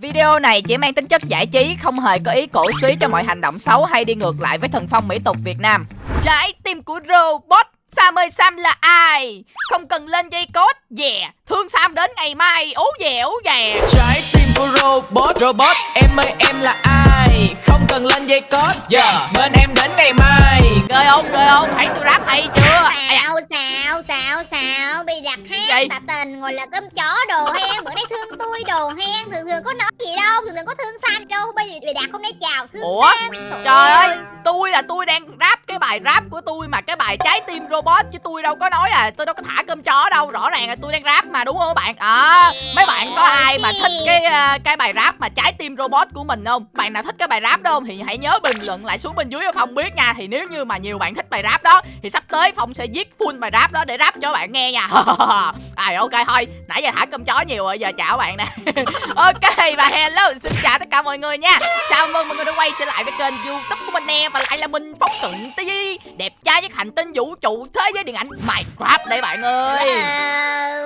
Video này chỉ mang tính chất giải trí, không hề có ý cổ suý cho mọi hành động xấu hay đi ngược lại với thần phong mỹ tục Việt Nam. Trái tim của robot Sam ơi Sam là ai? Không cần lên dây cốt, Yeah Thương Sam đến ngày mai Ú dè ú dè Trái tim của robot Robot Em ơi em là ai? Không cần lên dây code. Yeah Bên em đến ngày mai. Cười không cười không? Thấy tôi rap hay chưa? Da. Xào xào xào xào Bị đặt hát tạ tình ngồi là cơm chó đồ hen. Bữa nay thương tôi đồ hen. Thường thường có nói gì đâu Thường thường có thương Sam đâu. Bây giờ bị đặt không nói chào thương Ủa? Sam. Trời ơi. Tôi là tôi đang rap cái bài rap của tôi Mà cái bài trái tim robot Chứ tôi đâu có nói là tôi đâu có thả cơm chó đâu. Rõ ràng là tôi đang rap mà đúng không các bạn? À, Mấy bạn có ai mà thích cái ờ, cái bài rap mà trái tim robot của mình không? Bạn nào thích cái bài rap đó không? Thì hãy nhớ bình luận lại xuống bên dưới cho Phong biết nha. Thì nếu như mà nhiều bạn thích bài rap đó Thì sắp tới Phong sẽ viết full bài rap đó để rap cho bạn nghe nha. À, Ok thôi. Nãy giờ thả cơm chó nhiều rồi Giờ chào bạn nè. Ok và hello Xin chào tất cả mọi người nha. Chào mừng mọi người đã quay trở lại với kênh youtube của mình nè. Và lại là mình Phong Cận TV Đẹp trai với hành tinh vũ trụ thế giới điện ảnh Minecraft đây bạn ơi.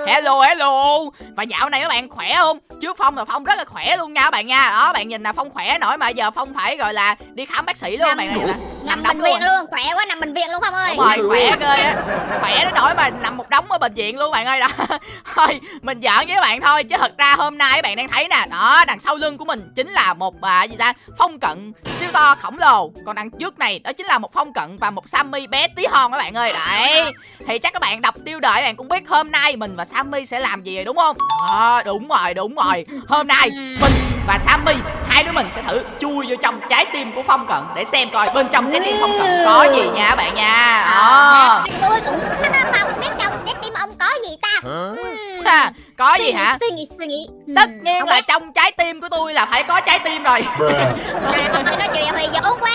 Hello. Hello Và dạo này các bạn khỏe không? Trước Phong là Phong rất là khỏe luôn nha các bạn nha. Đó bạn nhìn là Phong khỏe nổi mà giờ Phong phải gọi là đi khám bác sĩ luôn Nằm bạn này là Nằm bệnh viện luôn. luôn Khỏe quá nằm bệnh viện luôn Phong ơi. Đúng rồi khỏe ghê á. Khỏe đến nỗi mà nằm một đống ở bệnh viện luôn bạn ơi. Đó. Thôi mình giỡn với các bạn thôi Chứ thật ra hôm nay các bạn đang thấy nè Đó đằng sau lưng của mình chính là một à, gì ta Phong cận siêu to khổng lồ. Còn đằng trước này đó chính là một phong cận Và một Sammy bé tí hon các bạn ơi. Đấy. Thì chắc các bạn đọc tiêu đề các bạn cũng biết hôm nay mình và Sammy sẽ làm gì rồi đúng không? Đó đúng rồi đúng rồi. Hôm nay mình và Sammy. Hai đứa mình sẽ thử chui vô trong trái tim của phong cận Để xem coi bên trong trái tim phong cận có gì nha các bạn nha. Đó À, Tôi cũng Phong. Biết trong trái tim ông có gì ta. Ha, có gì hả? Suy nghĩ suy nghĩ. Ừm, tất nhiên không là biết. trong trái tim của tôi là phải có trái tim rồi. À, Ông ơi nói chuyện hơi vốn quá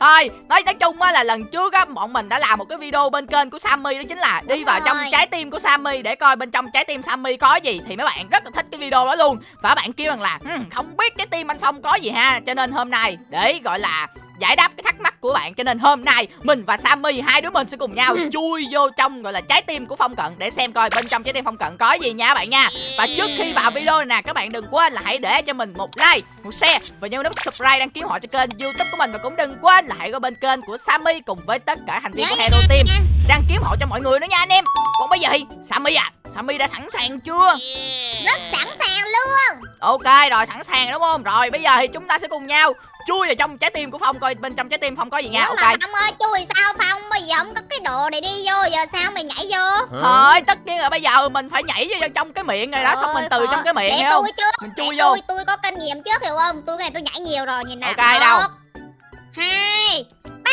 thôi nói nói chung á là lần trước á bọn mình đã làm một cái video bên kênh của Sammy đó chính là đi Đúng vào trong rồi. trái tim của Sammy để coi bên trong trái tim Sammy có gì. Thì mấy bạn rất là thích cái video đó luôn. Và bạn kêu rằng là "Ừm, không biết trái tim anh Phong có gì ha. Cho nên hôm nay để gọi là giải đáp cái thắc mắc của bạn. Cho nên hôm nay mình và Sammy hai đứa mình sẽ cùng nhau Ừ. chui vô trong gọi là trái tim của Phong Cận để xem coi bên trong trái tim Phong Cận có gì nha các bạn nha. Và trước khi vào video nè các bạn đừng quên là hãy để cho mình một like một share và nhớ nút subscribe đăng ký họ cho kênh youtube của mình. Và cũng đừng quên là hãy qua bên kênh của Sammy cùng với tất cả thành viên của Hero Team đăng ký họ cho mọi người nữa nha anh em. Còn bây giờ thì Sammy à Sammy đã sẵn sàng chưa? Rất sẵn sàng luôn. Ok rồi sẵn sàng đúng không? Rồi bây giờ thì chúng ta sẽ cùng nhau Chui vào trong trái tim của Phong Coi bên trong trái tim Phong có gì nha? Ủa Ok. Mà Phong ơi chui sao Phong? Bây giờ không có cái đồ này đi vô Giờ sao mày nhảy vô? Thôi tất nhiên là bây giờ mình phải nhảy vô trong cái miệng này đó Xong mình từ trong cái miệng Để hiểu không? Mình Để chui vô. tôi tôi có kinh nghiệm trước hiểu không? Tôi cái này tôi nhảy nhiều rồi nhìn nào Ok, đâu? Một, Hai Ba.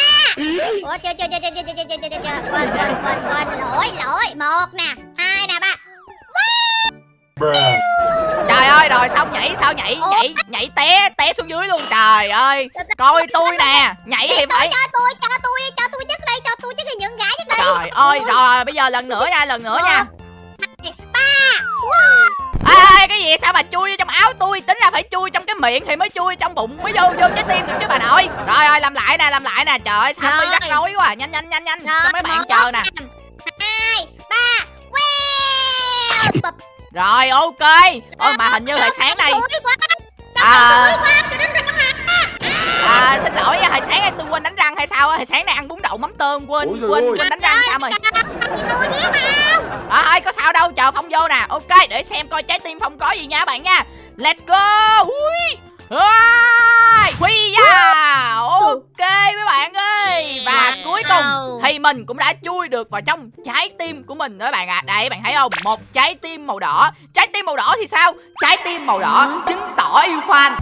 Ủa chưa chưa chưa chưa chưa chưa chưa chưa chưa chưa. Quên quên quên quên. Lỗi lỗi. Một nè Hai nè ba. Ơi rồi xong nhảy sao nhảy? Nhảy nhảy té té xuống dưới luôn. Trời ơi Coi tôi nè. Nhảy thì phải Cho tôi cho tôi cho tôi trước đây Cho tôi trước đây những gái trước đây. Trời ơi rồi bây giờ lần nữa nha lần nữa nha. Ba Ê, cái gì? Sao mà chui vô trong áo tôi? Tính ra phải chui trong cái miệng thì mới chui trong bụng mới vô vô trái tim được chứ bà nội. Rồi rồi làm lại nè làm lại nè. Trời ơi sao Rồi. rắc rối quá. Nhanh nhanh nhanh nhanh. Cho mấy bạn chờ nè. Hai Ba Wow. Rồi ok. Ôi mà hình như hồi sáng quá à, à xin lỗi nha hồi sáng nay tôi quên đánh răng hay sao á? Hồi sáng nay ăn bún đậu mắm tôm quên quên ơi. quên đánh răng sao rồi à, thôi có sao đâu chờ phong vô nè. Ok để xem coi trái tim phong có gì nha bạn nha. Let's go. Ui. Ôi, mình cũng đã chui được vào trong trái tim của mình đó bạn ạ. À. Đây bạn thấy không? Một trái tim màu đỏ. Trái tim màu đỏ thì sao? Trái tim màu đỏ. Chứng tỏ yêu fan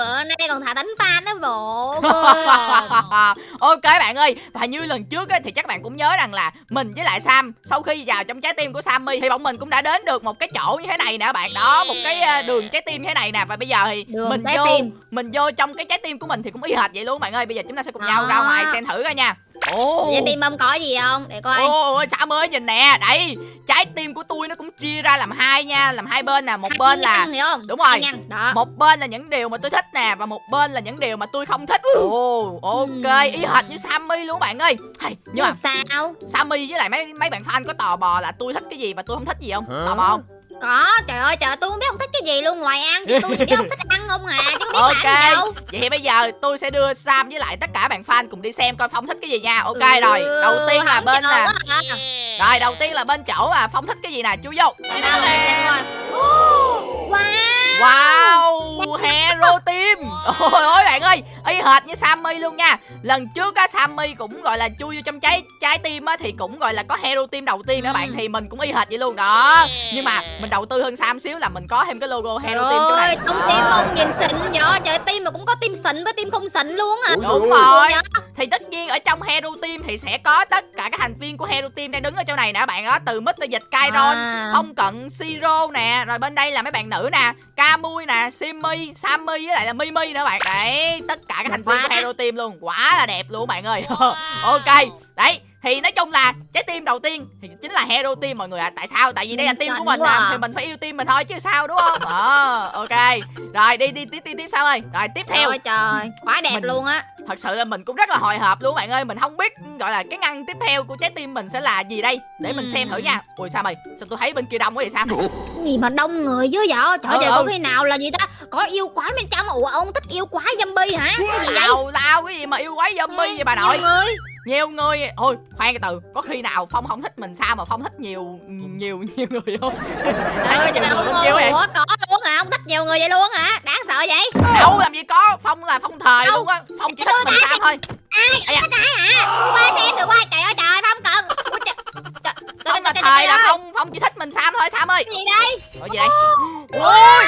Bữa nay còn thả đánh fan đó bộ ok bạn ơi và như lần trước á, thì chắc bạn cũng nhớ rằng là mình với lại Sam sau khi vào trong trái tim của Sammy thì bọn mình cũng đã đến được một cái chỗ như thế này nè bạn đó một cái ờ, đường trái tim như thế này nè và bây giờ thì Đường mình trái vô tim. mình vô trong cái trái tim của mình thì cũng y hệt vậy luôn bạn ơi bây giờ chúng ta sẽ cùng nhau Đó. ra ngoài xem thử coi nha ồ Vậy tim ông có gì không? Để coi. Ôi Sam ơi nhìn nè Đây trái tim của tôi nó cũng chia ra làm hai nha Làm hai bên nè Một Hai bên là nhăn, hiểu không? Đúng rồi. Đó. một bên là những điều mà tôi thích nè Và một bên là những điều mà tôi không thích Ồ ok Ý hệt như Sammy luôn bạn ơi hay, Nhưng mà sao? Sammy với lại mấy mấy bạn fan có tò mò là tôi thích cái gì và tôi không thích gì không Tò mò không Có, trời ơi trời tôi không biết ông thích cái gì luôn ngoài ăn chứ tôi chỉ biết ông thích ăn không à chứ không biết Ok. làm gì đâu. Vậy thì bây giờ tôi sẽ đưa Sam với lại tất cả bạn fan cùng đi xem coi Phong thích cái gì nha Ok Ừ, rồi Đầu tiên là bên quá à. Rồi đầu tiên là bên chỗ mà Phong thích cái gì nè Chú vô coi. Wow. Wow Hero Team. Ôi ôi bạn ơi Y hệt như Sammy luôn nha. Lần trước á Sammy cũng gọi là chui vô trong trái trái tim á Thì cũng gọi là có Hero Team đầu tiên nữa Ừ. bạn Thì mình cũng y hệt vậy luôn. Đó Nhưng mà mình đầu tư hơn Sam xíu là mình có thêm cái logo Hero Team chỗ này. Trời ơi, trong Đó. tim ông nhìn xịn vậy trời tim mà cũng có tim xịn với tim không xịn luôn à Đúng rồi Thì tất nhiên ở trong Hero Team thì sẽ có tất cả các thành viên của Hero Team đang đứng ở chỗ này nè bạn đó Từ Mr. Dịch Kairon À. Phong Cận, Siro nè Rồi bên đây là mấy bạn nữ nè Camui nè, Simmy, Sammy với lại là Mimi nữa bạn. Đấy, tất cả các thành viên của Hero Team luôn Quá là đẹp luôn bạn ơi. Ok, đấy thì nói chung là trái tim đầu tiên thì chính là hero team mọi người ạ. Tại sao? Tại vì đây là team của mình à, à. thì mình phải yêu team mình thôi chứ sao đúng không? Ờ ok. Rồi đi đi tiếp tiếp tiếp sao ơi. Rồi tiếp theo. Ôi trời. Quá đẹp Mình- luôn á thật sự là mình cũng rất là hồi hộp luôn bạn ơi. Mình không biết gọi là cái ngăn tiếp theo của trái tim mình sẽ là gì đây. Để mình xem thử nha. Ui sao mày? Sao tôi thấy bên kia đông quá vậy sao? Gì mà đông người dữ vậy? Trời Ừ, ơi ừ. có khi nào là gì ta? Có yêu quái bên trong ủa ông thích yêu quái zombie hả? Cái gì vậy? Tao tao cái gì mà yêu quái zombie vậy bà nội? Nhiều người. Nhiều người. Thôi khoan cái từ. Có khi nào phong không thích mình sao mà phong thích nhiều nhiều nhiều người không? Trời ơi trời nhiều ơi người không chịu vậy. có hả ông thích nhiều người vậy luôn hả? Đáng sợ vậy. Đâu làm gì có phong là phong thời Đâu? luôn á. Phong chỉ thích mình sao thôi. Ai? Da. thích ai hả? Qua xem thử qua. Trời ơi trời không cần. Phong là thời là phong phong chỉ thích mình sam thôi sam ơi. Gì đây? Ở gì đây ôi.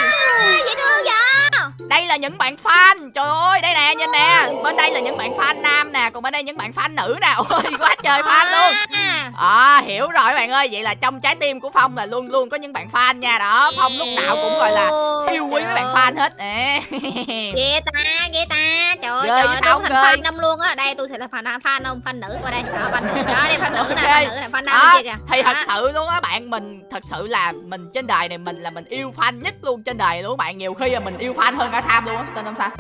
Dễ thương vậy đây là những bạn fan. Trời ơi đây nè nhìn nè. Bên đây là những bạn fan nam nè còn bên đây những bạn fan nữ nè. Ôi quá trời fan luôn. À, À hiểu rồi bạn ơi. Vậy là trong trái tim của Phong là luôn luôn có những bạn fan nha. Đó Phong lúc nào cũng gọi là yêu quý mấy bạn fan hết. Ghê ta ghê ta. Trời ơi trời tôi không thành fan ông luôn á. Đây tôi sẽ là fan fan ông fan nữ qua đây. Đó fan nữ đó đây fan nữ nè fan nữ nè fan nam kia kìa. Thì thật sự luôn á bạn Mình thật sự là mình trên đời này Mình là mình yêu fan nhất luôn trên đời luôn bạn. Nhiều khi là mình yêu fan hơn cả Sam luôn á Tên không sao?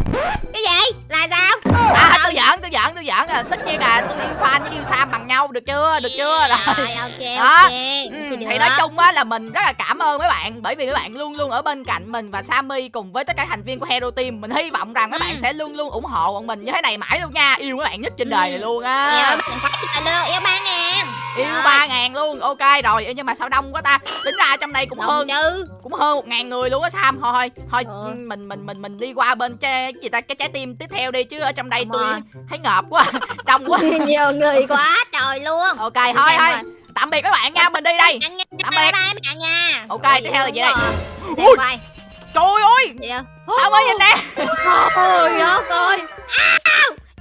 Cái gì? Là sao? À tôi giỡn tôi giỡn tôi giỡn à. Tất nhiên là tôi yêu fan với yêu Sam bằng nhau Được chưa? Được chưa? Rồi rồi. ok Đó. ok Ừ, thì nói chung á là mình rất là cảm ơn mấy bạn bởi vì mấy bạn luôn luôn ở bên cạnh mình và Sammy cùng với tất cả thành viên của Hero Team. Mình hy vọng rằng mấy Ừ. bạn sẽ luôn luôn ủng hộ bọn mình như thế này mãi luôn nha. Yêu mấy bạn nhất trên Ừ. đời này luôn yêu á phải lương yêu ba ngàn. Yêu ba ngàn luôn ok rồi. Nhưng mà sao đông quá ta? Tính ra trong đây cũng Đồng hơn chứ cũng hơn một ngàn người luôn á Sam. Thôi thôi thôi Ừ. ừ, mình mình mình mình đi qua bên trái, gì ta? Cái trái tim tiếp theo đi chứ ở trong đây Đúng tôi rồi. thấy ngợp quá đông quá. Nhiều người quá trời luôn. Ok thôi thôi. tạm biệt các bạn nha mình đi đây. Ăn nha, Tạm bye biệt. bye bạn nha. Ok, Ôi, tiếp theo là gì đây? Ui. Trời ơi. Gì sao mới nhìn nè Ôi đất ơi. À,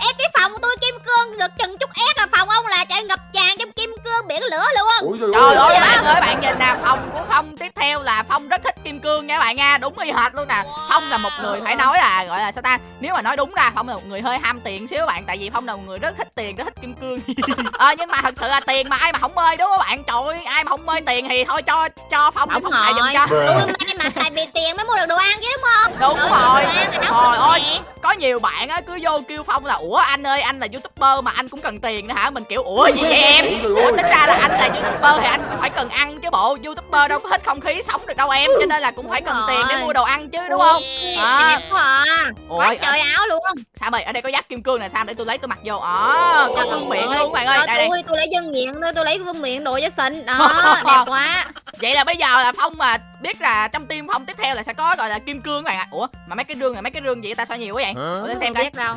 Em cái phòng của tôi kim cương được chừng chút ép là phòng ông là trời ngập tràn trong kim biển lửa luôn. Ôi trời ơi bạn ơi bạn nhìn nè Phong của Phong tiếp theo là Phong rất thích kim cương nha bạn nha Đúng y hệt luôn nè. Phong là một người phải nói là gọi là sao ta Nếu mà nói đúng ra Phong là một người hơi ham tiền xíu bạn Tại vì Phong là một người rất thích tiền rất thích kim cương. Ờ nhưng mà thật sự là tiền mà ai mà không mê đúng không bạn? Trời ơi ai mà không mê tiền thì thôi cho cho Phong Đúng Phong xài giùm cho. Tôi may mà tại vì tiền mới mua được đồ ăn chứ đúng không? Đúng Trời rồi. Trời ơi. Có nhiều bạn á cứ vô kêu Phong là Ủa anh ơi anh là youtuber mà anh cũng cần tiền nữa hả? Mình kiểu ủa gì vậy em? Ủa. Tính ra là anh là youtuber thì anh cũng phải cần ăn chứ bộ. Youtuber đâu có hết không khí sống được đâu em Cho nên là cũng phải cần tiền để mua đồ ăn chứ đúng không? À. đẹp quá à. Quá trời áo luôn. Sam ơi ở đây có giáp kim cương nè Sam để tôi lấy tôi mặc vô? Ờ có vương miện luôn bạn ơi. Cho đây, đây. tôi tôi lấy dân miệng tôi tôi lấy vương miệng đồ cho xinh đó đẹp quá. Vậy là bây giờ là Phong mà biết là trong team Phong tiếp theo là sẽ có gọi là kim cương các bạn ạ. Ủa mà mấy cái rương này mấy cái rương gì ta? Sao nhiều quá vậy? Ủa để xem coi. biết đâu.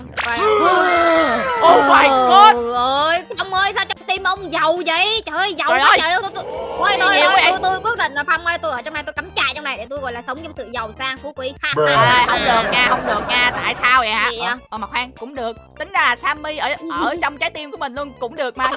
Oh my god! Trời ơi Phong ơi sao trong tim ông giàu vậy? Trời ơi giàu Trời quá ơi. trời ơi tôi, tôi, Ôi tôi, quyết định là Phong ơi tôi ở trong này tôi cắm trại trong này để tôi gọi là sống trong sự giàu sang phú quý. Không được nha, không được nha. Tại sao vậy hả? Ờ, mà khoan, cũng được. Tính ra là Sammy ở ở trong trái tim của mình luôn cũng được mà.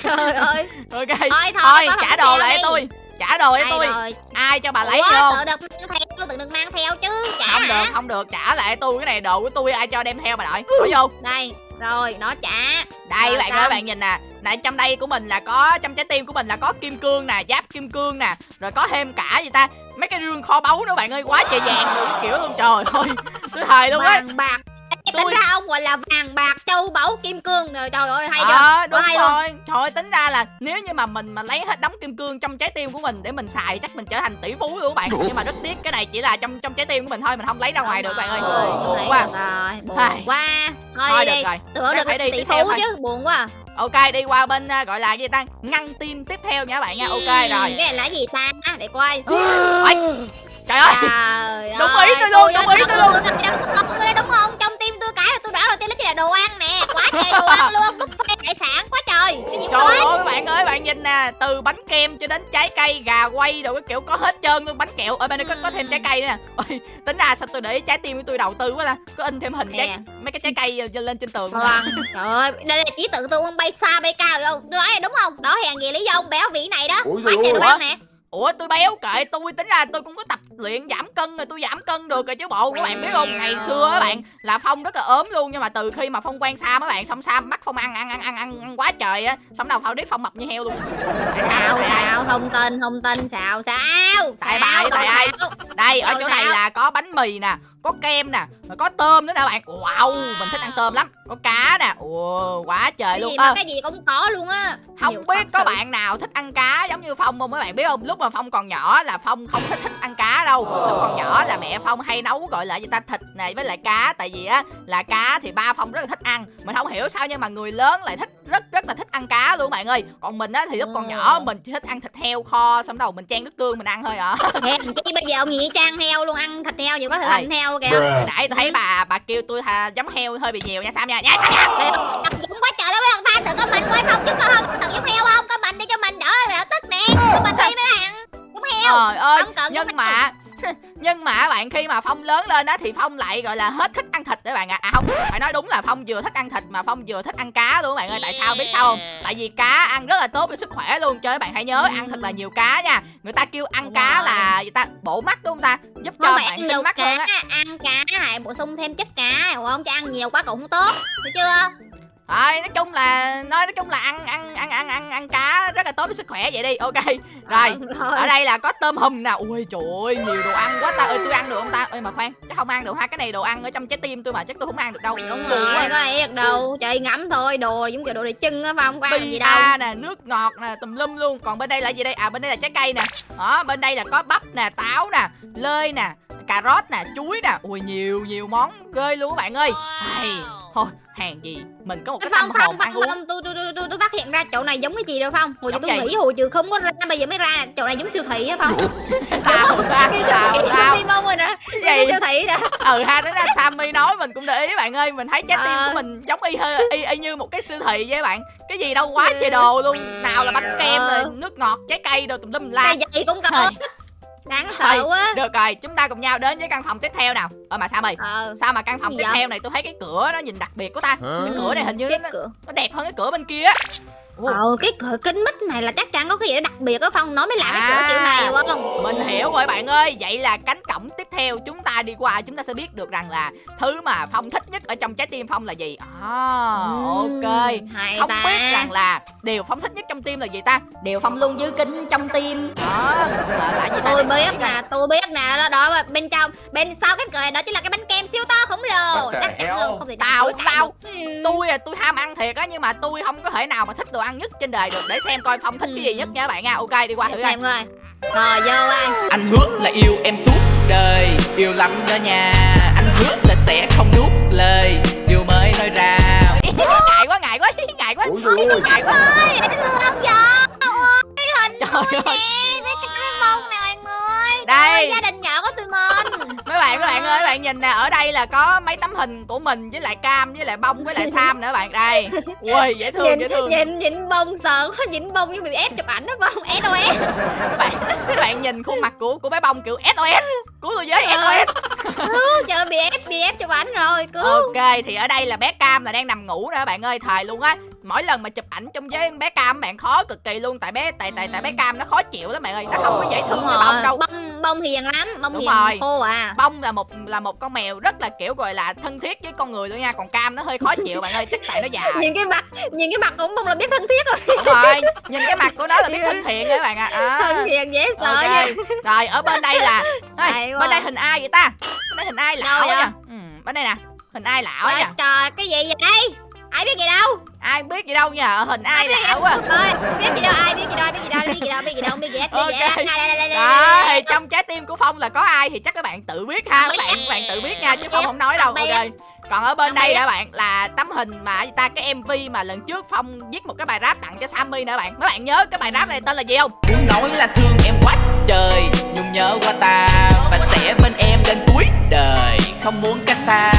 Trời ơi. Ok. Thôi thôi, trả đồ lại tôi. Trả đồ Đây tôi. rồi. Ai cho bà lấy Ủa, vô? tự được mang theo tự được mang theo chứ trả Không được, không được. Trả lại tôi cái này đồ của tôi ai cho đem theo bà nội. Bỏ vô. đây rồi nó trả đây Rồi bạn xong. ơi bạn nhìn nè này trong đây của mình là có trong trái tim của mình là có kim cương nè giáp kim cương nè rồi có thêm cả gì ta mấy cái rương kho báu nữa bạn ơi quá trời vàng kiểu luôn trời ơi tôi thề luôn á bạc Tính ra ông gọi là vàng bạc châu báu kim cương rồi trời ơi hay chưa? Ờ, đúng hay luôn. rồi trời ơi, tính ra là nếu như mà mình mà lấy hết đống kim cương trong trái tim của mình để mình xài chắc mình trở thành tỷ phú luôn các bạn. Nhưng mà rất tiếc cái này chỉ là trong trong trái tim của mình thôi mình không lấy ra ngoài được bạn ơi. buồn quá. rồi buồn quá. Thôi, thôi đi được rồi. tưởng được phải đi tỷ phú chứ buồn quá. Ok đi qua bên à, gọi là gì ta? Ngăn tim tiếp theo nha các bạn nha. Ok rồi. cái này là gì ta? Để coi. Trời ơi. Trời Đúng ý tôi luôn, đúng ý tôi luôn. Ăn luôn buffet hải sản quá trời. Cái gì Trời ơi bạn ơi bạn nhìn nè Từ bánh kem cho đến trái cây gà quay đồ cái kiểu có hết trơn luôn Bánh kẹo. Ở bên đây có, có thêm trái cây nữa nè. Ôi, Tính ra sao tôi để ý trái tim của tôi đầu tư quá ta. Có in thêm hình trái, Nè. mấy cái trái cây lên trên tường Đồ ăn trời ơi. Đây là trí tự tôi ông bay xa bay cao không? Tôi nói là đúng không? Đó hèn gì lý do ông béo vị này đó. Ủa, quá trời đồ ăn nè Ủa tôi béo kệ tôi tính ra tôi cũng có tập luyện giảm cân rồi tôi giảm cân được rồi chứ bộ các bạn biết không? Ngày xưa các bạn là phong rất là ốm luôn nhưng mà từ khi mà phong quen sam các bạn xong sam bắt phong ăn ăn ăn ăn ăn, ăn quá trời á xong đầu phong biết phong mập như heo luôn. Tại sao? Sao thông tin thông tin sao sao? Tại bà tại ai? đây ở chỗ này là có bánh mì nè có kem nè rồi có tôm nữa nè bạn. Wow mình thích ăn tôm lắm. Có cá nè. Ồ quá trời cái luôn. gì mà cái gì cũng có luôn á. Không Nhiều biết có sự. bạn nào thích ăn cá giống như phong không mấy bạn? Biết không? Lúc mà phong còn nhỏ là phong không thích thích ăn cá đâu. Lúc còn nhỏ là mẹ phong hay nấu gọi là gì ta thịt này với lại cá. Tại vì á là cá thì ba phong rất là thích ăn. Mình không hiểu sao nhưng mà người lớn lại thích rất rất là thích ăn cá luôn bạn ơi. Còn mình á thì lúc còn nhỏ mình chỉ thích ăn thịt heo kho xong đầu mình chan nước tương mình ăn thôi à. Hèn chi bây giờ ông nghĩ trang heo luôn ăn thịt heo nhiều có thịt heo luôn kìa. Hồi nãy tôi thấy bà bà kêu tôi thà giống heo hơi bị nhiều nha Sam nha? Nha Sam nha. Dũng quá trời đó mấy thằng fan tự có mình quay phòng chứ có không? Tự giống heo không? Có mình đi cho mình đỡ đỡ tức nè. Có mình đi mấy bạn. Giống heo. Trời ơi Không nhưng mà nhưng mà bạn khi mà phong lớn lên á thì phong lại gọi là hết thích ăn thịt đấy bạn ạ. À. à không phải nói đúng là phong vừa thích ăn thịt mà phong vừa thích ăn cá luôn bạn ơi. Tại sao biết sao không? Tại vì cá ăn rất là tốt cho sức khỏe luôn. Cho các bạn hãy nhớ ăn thật là nhiều cá nha. Người ta kêu ăn cá là người ta bổ mắt đúng không ta giúp cho không bạn tinh nhiều mắt cá hơn á. ăn cá hãy bổ sung thêm chất cá hiểu không chứ ăn nhiều quá cũng không tốt hiểu chưa Thôi nói chung là nói nói chung là ăn ăn ăn ăn ăn ăn cá rất là tốt cho sức khỏe vậy đi. Ok rồi. Ờ, ở đây là có tôm hùm nè. Ui trời ơi nhiều đồ ăn quá ta. Ơi tôi ăn được không ta? Ơi mà khoan chắc không ăn được hai cái này đồ ăn ở trong trái tim tôi mà chắc tôi không ăn được đâu. Đúng rồi có ai được đâu. Trời ngắm thôi. Đồ giống kiểu đồ để chân á phải không? Có ăn gì đâu. nè nước ngọt nè tùm lum luôn. Còn bên đây là gì đây? À bên đây là trái cây nè. Đó bên đây là có bắp nè táo nè lê nè cà rốt nè chuối nè. Ui nhiều nhiều món ghê luôn các bạn ơi. Ai, thôi hàng gì mình có một cái phong phong phong uống. tôi tôi tôi tôi phát hiện ra chỗ này giống cái gì đâu phong? Hồi tôi gì? nghĩ hồi trường không có ra bây giờ mới ra chỗ này giống siêu thị á phong. Sao ra? Cái siêu thị đi mong rồi nè. Gì? siêu thị đó ừ ha tính ra Sammy nói mình cũng để ý bạn ơi. Mình thấy trái tim Ờ. của mình giống y hơi y, y như một cái siêu thị vậy bạn. Cái gì đâu quá trời đồ luôn. Nào là bánh kem rồi nước ngọt trái cây đồ tùm lum la vậy cũng có. Đáng Thôi. sợ quá. được rồi chúng ta cùng nhau đến với căn phòng tiếp theo nào. Ờ mà Sammy ờ. Sao mà căn phòng tiếp vậy? theo này tôi thấy cái cửa nó nhìn đặc biệt của ta. Cái cửa này hình như cái nó, cửa. nó đẹp hơn cái cửa bên kia ờ cái cửa kính mít này là chắc chắn có cái gì đó đặc biệt á phong nói mới làm cái cửa À. kiểu này hiểu không? mình hiểu rồi bạn ơi. Vậy là cánh cổng tiếp theo chúng ta đi qua chúng ta sẽ biết được rằng là thứ mà phong thích nhất ở trong trái tim phong là gì? À, ok. hay không ta. biết rằng là điều phong thích nhất trong tim là gì ta? Điều phong luôn giữ kín trong tim. Đó là, là gì ta? Tôi biết nè tôi biết nè đó, đó bên trong bên sau cái cửa này đó chính là cái bánh kem siêu to khổng lồ. Chắc chắn luôn không thể Tao- tao- tôi à tôi ham ăn thiệt á nhưng mà tôi không có thể nào mà thích đồ ăn nhất trên đời được để xem coi phong thích cái gì nhất nha các bạn nha. Ok đi qua thử coi. xem coi. Rồi vô ai Anh hứa là yêu em suốt đời Yêu lắm đó nha. Anh hứa là sẽ không nuốt lời Yêu mới nói ra. Ngại quá ngại quá ngại quá. Ủa trời ơi. Ngại quá. Ơi ôi hình trời ơi. nè mấy cái mông nè mọi người Đây. Gia đình nhỏ của tụi mình. Mấy bạn các bạn ơi bạn nhìn nè ở đây là có mấy tấm hình của mình với lại cam với lại bông với lại sam nữa bạn. Đây. Ui dễ thương nhìn dễ thương. nhìn nhìn bông sợ quá nhìn bông như bị ép chụp ảnh đó không? SOS các bạn các bạn nhìn khuôn mặt của của bé bông kiểu SOS cứu tôi với. SOS Cứu, trời ơi, bị ép cho ảnh rồi cứu. Ok thì ở đây là bé cam là đang nằm ngủ nè bạn ơi thời luôn á. Mỗi lần mà chụp ảnh trong với bé cam bạn khó cực kỳ luôn tại bé tại tại tại bé cam nó khó chịu lắm bạn ơi. Nó không có dễ thương như bông đâu. Bông bông thì hiền lắm bông Đúng thì rồi. hiền khô à. Bông là một là một con mèo rất là kiểu gọi là thân thiết với con người luôn nha còn cam nó hơi khó chịu bạn ơi chắc tại nó già. Nhìn cái mặt nhìn cái mặt cũng bông là biết thân thiết rồi. Đúng rồi nhìn cái mặt của nó là biết thân thiện đấy bạn ạ. À. thân thiện dễ sợ ok nha. rồi ở bên đây là Ê, bên đây hình ai vậy ta? Bên đây hình ai lão vậy? ừ, bên đây nè hình ai lão á Trời, nha trời cái gì vậy? Ai biết gì đâu? Ai biết gì đâu nha hình ai biết lão gì á đâu ơi không biết gì đâu ai biết gì đâu ai biết gì đâu biết gì đâu biết gì đâu biết gì hết biết gì. Đây, đây, đây, đây, đây. trong trái tim của phong là có ai thì chắc các bạn tự biết ha các bạn các bạn tự biết nha chứ phong không nói đâu. ok. Còn ở bên đây các bạn là tấm hình mà ta cái mv mà lần trước phong viết một cái bài rap tặng cho sammy nữa bạn. Mấy bạn nhớ cái bài rap này tên là gì không? Muốn nói là thương em quá trời Nhung nhớ qua ta Và sẽ bên em đến cuối đời Không muốn cách xa.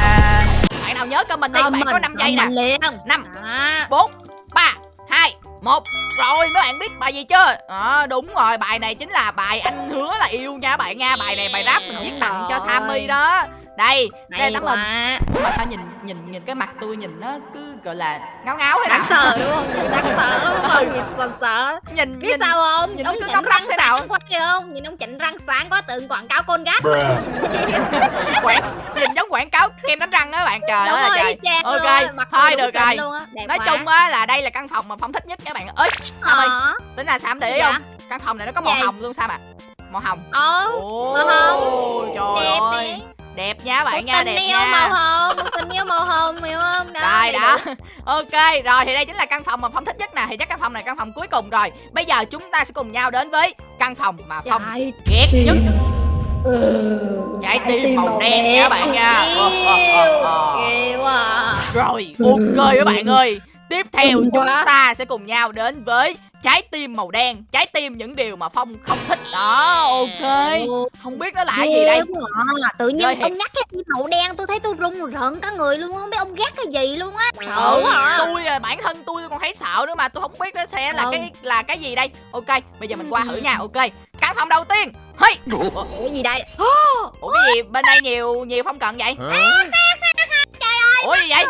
Bạn nào nhớ comment đi bạn Comment, có 5 giây nè. liền. Năm Đó. bốn ba hai một. Rồi mấy bạn biết bài gì chưa? À, đúng rồi bài này chính là bài anh hứa là yêu nha bạn nha. Bài này bài rap mình viết tặng cho sammy đó đây đây hay tấm hình. mà sao nhìn nhìn nhìn cái mặt tôi nhìn nó cứ gọi là ngáo ngáo nào đáng sợ đúng không? Đáng sợ lắm đúng không nhìn sợ sợ. Nhìn biết nhìn sao không? nhìn ông cứ chỉnh răng thế nào? quá kìa không nhìn ông chỉnh răng sáng quá tượng quảng cáo côn gác quảng nhìn giống quảng cáo kem đánh răng á bạn trời đúng ơi trời. y chang Ok, luôn thôi được rồi. nói quá. chung á là đây là căn phòng mà phong thích nhất các bạn. Ơi Sam ơi ờ. tính là sam để ý không? căn phòng này nó có màu hồng luôn sam à màu hồng. Ờ ồ màu hồng. trời ơi đẹp nha bạn một nha tình đẹp yêu màu nha hồng một tình yêu màu hồng hiểu không? Đó rồi đó. ok rồi thì đây chính là căn phòng mà phong thích nhất nè. Thì chắc căn phòng này căn phòng cuối cùng rồi. Bây giờ chúng ta sẽ cùng nhau đến với căn phòng mà phong Trái ghét nhất. Ừ, trái tim màu đen nha bạn nha. Ờ, ờ, ờ, ờ. yêu à Rồi, ok các bạn ơi. Tiếp theo chúng quá. ta sẽ cùng nhau đến với trái tim màu đen Trái tim những điều mà Phong không thích. Đó, ok. Không biết nó là cái gì đây? quá à. tự nhiên Chơi ông nhắc cái tim màu đen tôi thấy tôi run rợn cả người luôn không biết ông ghét cái gì luôn á. Sợ Ừ, quá à. tôi à, bản thân tôi còn thấy sợ nữa mà tôi không biết nó sẽ là Ừ. cái là cái gì đây. Ok bây giờ mình Ừ. qua thử nha. Ok căn phòng đầu tiên. Hey! Ủa? Gì đây? Ủa cái gì? Bên đây nhiều nhiều phong cận vậy? Ủa gì vậy?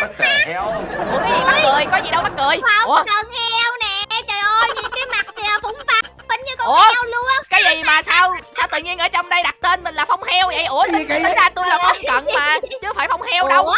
What the hell? ủa cái gì mắc cười? Có gì đâu mắc cười? Không ủa? cần con Ủa? heo luôn cái gì mà sao? Sao tự nhiên ở trong đây đặt tên mình là phong heo vậy? Ủa tính, ra tôi là phong cận mà chứ không phải phong heo đâu. Ủa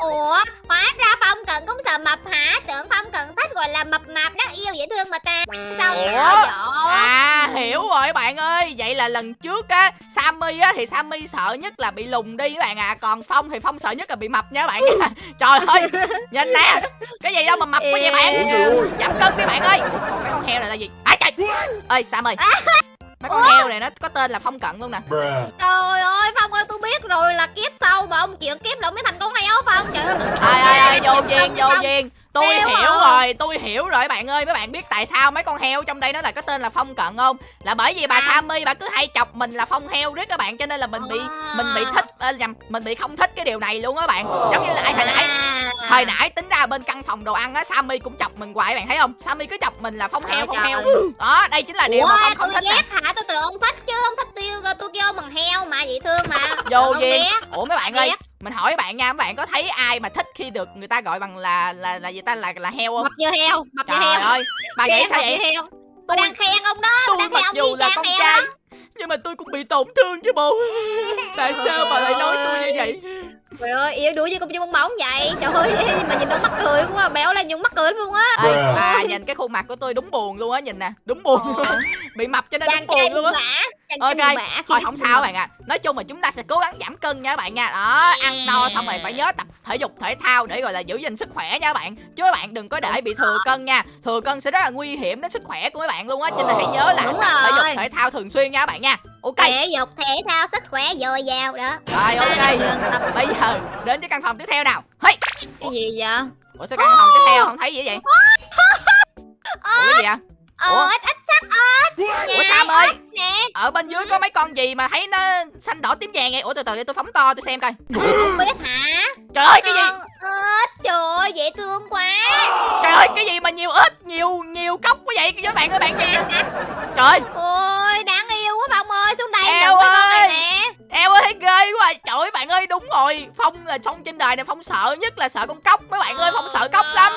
Ủa? hóa ra phong cần cũng sợ mập hả? Tưởng phong cần thích gọi là mập mạp đáng yêu dễ thương mà ta. Sao Ủa? sợ vậy? À hiểu rồi bạn ơi. Vậy là lần trước á Sammy á thì Sammy sợ nhất là bị lùn đi các bạn à. Còn Phong thì Phong sợ nhất là bị mập nha các bạn nha Trời ơi Nhìn nè. Cái gì đâu mà mập quá vậy bạn. Giảm cân đi bạn ơi. Còn cái con heo này là gì? À trời. Ơi Sam ơi Mấy con heo này nó có tên là Phong cận luôn nè. Trời ơi Phong ơi tôi biết rồi là kiếp sau mà ông chuyện kiếp lộn mới thành con heo Phong Trời ơi Ai ai ai vô duyên vô duyên Tôi Heo hiểu à. rồi Tôi hiểu rồi bạn ơi Mấy bạn biết tại sao mấy con heo trong đây nó là có tên là Phong cận không Là bởi vì bà À. Sammy bà cứ hay chọc mình là Phong heo riết các bạn Cho nên là mình bị À. mình bị thích ờ, nhầm mình bị không thích cái điều này luôn á bạn giống như là ai hồi nãy À. hồi nãy tính ra bên căn phòng đồ ăn á Sammy cũng chọc mình hoài bạn thấy không? Sammy cứ chọc mình là phong heo phong heo. đó đây chính là điều Ủa mà phong không tôi thích ghét hả? Tôi tưởng ông thích chứ ông thích tiêu tôi kêu bằng heo mà vậy thương mà. Vô ghét. ủa mấy bạn ơi mình hỏi bạn nha mấy bạn có thấy ai mà thích khi được người ta gọi bằng là là là gì ta là là heo không? Mập như heo mập như trời heo. ơi bà nghĩ sao như vậy? heo. Tôi đang khen ông đó tôi đang mặc khen ông dù là con heo trai đó. nhưng mà tôi cũng bị tổn thương chứ bộ. Tại sao bà lại nói tôi như vậy trời ơi yếu đuổi với công chung bong bóng vậy. Trời ơi mà nhìn nó mắc cười quá béo lên nhưng mắc cười lắm luôn á. Ê, bà nhìn cái khuôn mặt của tôi đúng buồn luôn á nhìn nè đúng buồn. Ờ. bị mập cho nên chàng đúng buồn luôn á. Ok, thôi không sao bạn ạ. Nói chung là chúng ta sẽ cố gắng giảm cân nha các bạn nha. Đó ăn no xong rồi phải nhớ tập thể dục thể thao để gọi là giữ gìn sức khỏe nha các bạn. Chứ các bạn đừng có để bị thừa cân nha. Thừa cân sẽ rất là nguy hiểm đến sức khỏe của các bạn luôn á cho nên hãy nhớ là thể dục thể thao thường xuyên nha các bạn nha. Ok. Thể dục thể thao sức khỏe dồi dào đó. Rồi ok. Bây giờ đến với căn phòng tiếp theo nào. Hey! Cái gì vậy? Ủa sao căn phòng tiếp theo không thấy gì vậy? Ủa cái gì vậy? Ủa? ờ ít ít sắc ớt ủa sam ơi? ở bên dưới có mấy con gì mà thấy nó xanh đỏ tím vàng vậy? Ủa từ từ để tôi phóng to tôi xem coi. Không biết hả? Trời ơi cái gì? Ớt trời ơi dễ thương quá. Trời ơi cái gì mà nhiều ếch Nhiều nhiều cốc quá vậy? Các bạn ơi bạn nè. Trời ơi. Ôi đáng yêu quá phong ơi. Xuống đây Eo đừng cái con này ơi. nè. Eo ơi thấy ghê quá. Trời ơi bạn ơi đúng rồi. Phong là phong trên đời này phong sợ nhất là sợ con cóc. Mấy bạn ơi phong sợ cóc lắm.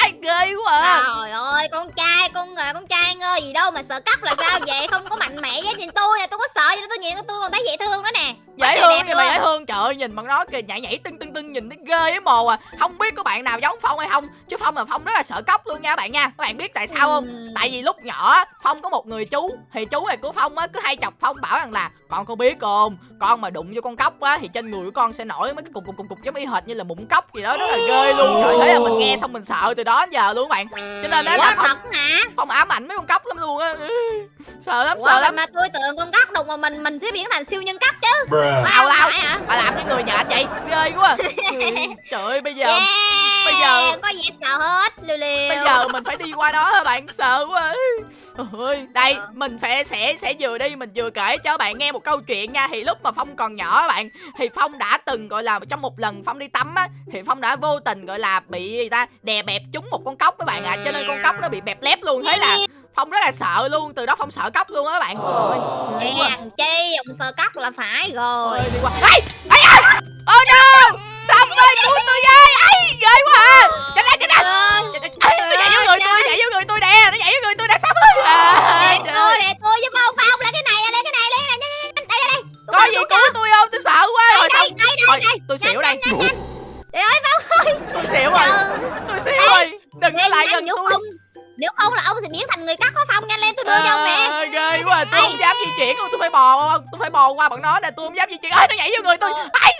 Ai ghê quá à. Trời ơi, con trai, con ờ, con trai ngơ gì đâu mà sợ cóc là sao vậy? Không có mạnh mẽ với nhìn tôi nè, tôi có sợ gì đâu, tôi nhìn tôi còn thấy dễ thương nữa nè. dễ thương vậy mà dễ thương. Trời ơi nhìn bằng nó kìa nhảy nhảy tưng tưng tưng nhìn thấy ghê với mồ à. Không biết có bạn nào giống phong hay không chứ phong là phong rất là sợ cóc luôn nha bạn nha. Các bạn biết tại sao không? Ừm. tại vì lúc nhỏ phong có một người chú thì chú này của phong á cứ hay chọc phong bảo rằng là con có biết không? Con mà đụng vô con cóc á thì trên người của con sẽ nổi mấy cái cục cục cục cục giống y hệt như là mụn cóc gì đó rất là ghê luôn. Trời thế là mình nghe xong mình sợ từ đó đến giờ luôn các bạn. Cho nên Ủa, là thật hả? phong ám ảnh mấy con cóc lắm luôn á. Sợ lắm Ủa, sợ mà, lắm. mà tôi tưởng con cóc đụng mà mình mình sẽ biến thành siêu nhân cóc chứ. Lao hả? bà làm như người nhện vậy. Ghê quá. Trời ơi bây giờ Yeah, bây giờ- có gì sợ hết, liều liều. bây giờ mình phải đi qua đó hả bạn sợ quá ơi đây Ờ. mình phải sẽ sẽ vừa đi mình vừa kể cho bạn nghe một câu chuyện nha thì lúc mà phong còn nhỏ bạn thì phong đã từng gọi là trong một lần phong đi tắm á thì phong đã vô tình gọi là bị người ta đè bẹp trúng một con cóc các bạn ạ cho nên con cóc nó bị bẹp lép luôn thế là phong rất là sợ luôn từ đó phong sợ cóc luôn á các bạn. Hèn chi, ông sợ cóc là phải rồi. Ôi, đi qua Ê! Ê! Oh no! Ơi, cứu tôi với! Ấy, ghê quá à! Chạy ra, chạy ra! Ờ, Ê, Nó nhảy vô người tôi, nhảy vô người tôi nè! Nó nhảy vô người tôi nè, Sắp ơi! À, Để tôi, để tôi giúp ông Phong lấy cái này, lấy cái này, lấy cái này, đây, đây, đây. Có gì cứu tôi không? Tôi sợ quá! Rồi xong. đây, đây, Thôi, đây. tôi xỉu đây. Trời ơi, Phong ơi. Tôi xỉu rồi. Tôi xỉu rồi. Đừng có lại gần tôi. nếu không là ông sẽ biến thành người cắt có Phong nhanh lên tôi đưa cho ông nè. À, ghê quá tôi không dám di chuyển luôn tôi phải bò tôi phải bò qua bọn nó nè tôi không dám di chuyển ơi nó nhảy vô người tôi ấy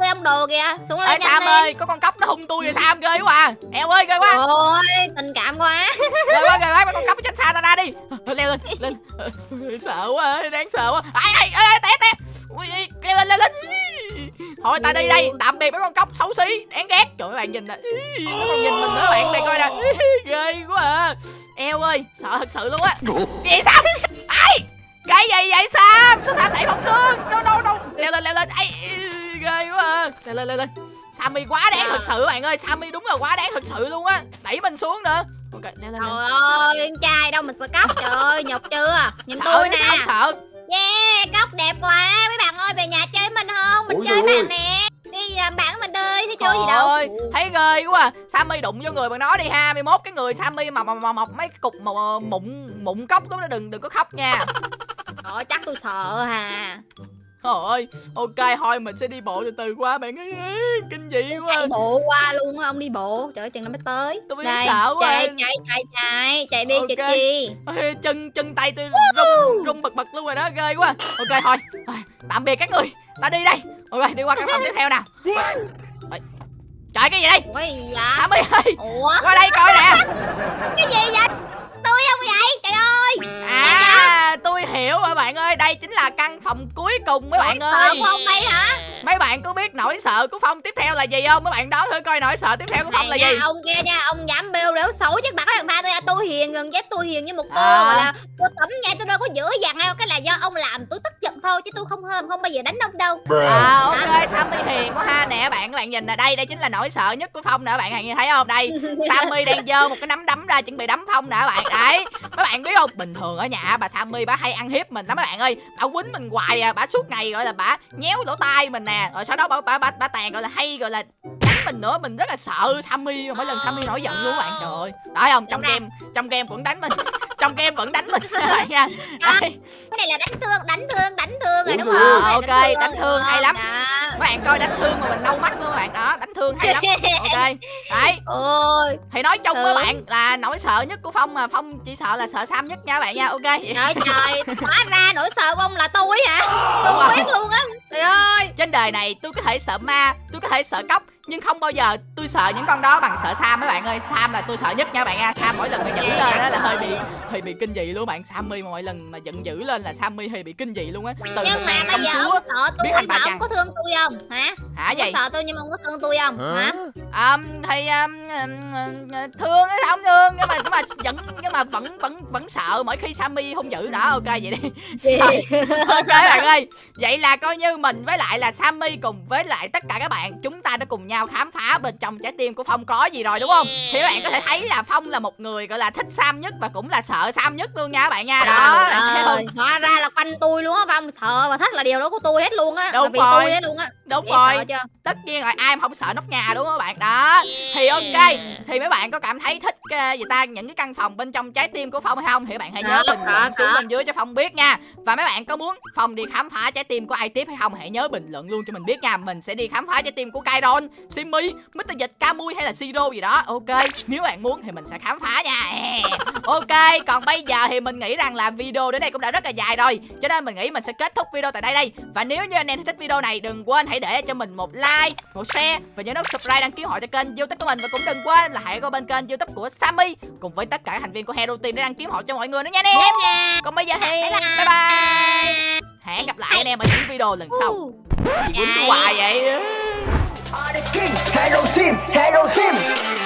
Tôi ông đồ kìa, xuống Ê lên nhanh Sam lên. ơi có con cóc nó hung tôi rồi Sam ghê quá à. eo ơi ghê quá. Ôi, tình cảm quá. ghê quá ghê quá mấy con cóc tránh xa ta ra đi. Leo lên lên. Sợ quá đáng sợ quá. Ai ai ai té té. Ui, leo lên leo lên thôi ta đi đây tạm biệt mấy con cóc xấu xí đáng ghét. Trời ơi, mấy bạn nhìn nè. Nó còn nhìn mình nữa bạn đây coi nè. Ghê quá à. Eo ơi sợ thật sự luôn á. Gì Sam ai? Cái gì vậy Sam? Sao Sam đẩy bóng xuống? Đâu đâu đâu leo lên leo lên. Ai ghê quá à. leo lên leo lên Sammy quá đáng thật sự bạn ơi Sammy đúng là quá đáng thật sự luôn á đẩy mình xuống nữa ok leo lên lên. Trời ơi, con trai đâu mà sợ cóc trời ơi, nhục chưa? Nhìn sợ tôi nè. sao không sợ Yeah, cóc đẹp quá. Mấy bạn ơi về nhà chơi với mình không? Mình Ôi chơi bạn nè. Đi làm bạn mình đi, thấy chơi gì đâu. ơi, thấy ghê quá à. Sammy đụng vô người bằng nó đi ha 21 cái người Sammy mà mà, mà mọc mấy cục mà mà mụn mụn cốc đó đừng đừng có khóc nha Trời ơi, chắc tôi sợ hà. Trời ơi, ok thôi mình sẽ đi bộ từ từ qua bạn ơi Ê, Kinh dị quá Chạy bộ qua luôn á, ông đi bộ. Trời ơi, chừng nào mới tới. Tôi bị Đây, sợ quá. chạy, chạy, chạy, chạy. Chạy đi, Ok. chạy chi. Ê, Chân chân tay tôi rung, rung bật bật luôn rồi đó Ghê quá Ok thôi, tạm biệt các người Ta đi đây Ok, đi qua căn phòng tiếp theo nào Trời cái gì đây gì vậy? Sammy ơi, Ủa, qua đây coi nè cái gì vậy? Tôi không vậy? Trời ơi. À, tôi hiểu rồi bạn ơi Đây chính là căn phòng cuối cùng mấy bạn Sợ ơi của ông đây hả? Mấy bạn có biết nỗi sợ của Phong tiếp theo là gì không? Mấy bạn đoán thử coi nỗi sợ tiếp theo của Phong là nha, gì? ông kia nha, ông dám bêu rếu xấu chắc bạn có thằng tha tôi à, tôi hiền gần chết tôi hiền như một cô À. gọi là cô tẩm nha tôi đâu có dữ dằn đâu cái là do ông làm tôi tức giận thôi chứ tôi không không không bao giờ đánh ông đâu. À ok, Sammy hiền quá ha Nè bạn, các bạn nhìn nè Đây, đây chính là nỗi sợ nhất của Phong nè Các bạn nhìn thấy không? Đây, Sammy đang giơ một cái nắm đấm ra Chuẩn bị đấm Phong nè các bạn Đấy, mấy bạn biết không? Bình thường ở nhà bà Sammy bà hay ăn hiếp mình lắm mấy bạn ơi. Bà quýnh mình hoài à Bà suốt ngày gọi là bà nhéo lỗ tai mình nè. Rồi sau đó bà, bà, bà, bà tàn gọi là hay gọi là đánh mình nữa. Mình rất là sợ Sammy Mỗi lần Sammy nổi giận luôn các bạn. Trời ơi. Đó không? Trong game trong game vẫn đánh mình Trong game vẫn đánh mình. Bạn nha. Đấy. cái này là đánh thương đánh thương đánh thương rồi đúng rồi. không? Ờ, ok, đánh thương, hay lắm. Đó. Các bạn coi đánh thương mà mình đau mắt luôn các bạn. Đó Đánh thương hay lắm. Ok. Đấy. Ôi. Thì nói chung với bạn là nỗi sợ nhất của Phong mà Phong chỉ sợ là sợ Sam nhất nha bạn nha. Ok. Trời trời hóa ra nỗi sợ của ông là tôi hả? Tôi không rồi. biết luôn á. Trời ơi. Trên đời này tôi có thể sợ ma Tôi có thể sợ cóc Nhưng không bao giờ tôi sợ những con đó bằng sợ Sam mấy bạn ơi. Sam là tôi sợ nhất nha bạn nha. Sam mỗi lần mà dữ lên đó là hơi bị hơi bị kinh dị luôn bạn. Sammy mà mỗi lần mà giận dữ lên là Sammy hơi bị kinh dị luôn á. Từ nhưng mà bây giờ chúa ông sợ tôi mà ông có thương tôi không? Hả? Hả ông vậy sợ tôi nhưng mà ông có thương tôi không? Hả? Um, thì um, thương á không thương? Nhưng mà nhưng mà vẫn nhưng mà vẫn vẫn vẫn sợ mỗi khi Sammy hung dữ đó ok vậy đi. Rồi. ok bạn ơi. Vậy là coi như mình với lại là Sammy cùng với lại tất cả các bạn chúng ta đã cùng nhau nhau khám phá bên trong trái tim của phong có gì rồi đúng không? Thì các bạn có thể thấy là phong là một người gọi là thích sam nhất và cũng là sợ sam nhất luôn nha các bạn nha. Đó thấy hóa ra là quanh tôi luôn á Phong. Sợ và thích là điều đó của tôi hết luôn á Đúng vì rồi. tôi hết luôn á. Đúng Dễ rồi. chưa? Tất nhiên rồi ai mà không sợ nóc nhà đúng không các bạn? Đó thì ok. Thì mấy bạn có cảm thấy thích uh, gì ta những cái căn phòng bên trong trái tim của phong hay không? Thì các bạn hãy nhớ bình luận xuống bên dưới cho phong biết nha. Và mấy bạn có muốn phong đi khám phá trái tim của ai tiếp hay không? Hãy nhớ bình luận luôn cho mình biết nha. Mình sẽ đi khám phá trái tim của Kairon Simmy Mr. Dịch Camui hay là Siro gì đó. Ok nếu bạn muốn thì mình sẽ khám phá nha. Ok còn bây giờ thì mình nghĩ rằng là video đến đây cũng đã rất là dài rồi. Cho nên mình nghĩ mình sẽ kết thúc video tại đây đây. Và nếu như anh em thích video này đừng quên hãy để cho mình một like một share và nhớ nút subscribe đăng ký họ cho kênh youtube của mình. Và cũng đừng quên là hãy qua bên kênh youtube của Sammy cùng với tất cả thành viên của Hero Team để đăng ký họ cho mọi người nữa nha anh em. Nha còn bây giờ thì Bye bye. hẹn gặp lại anh em ở những video lần sau. Gì quýnh hoài vậy Are the king, Hero Team, Hero Team.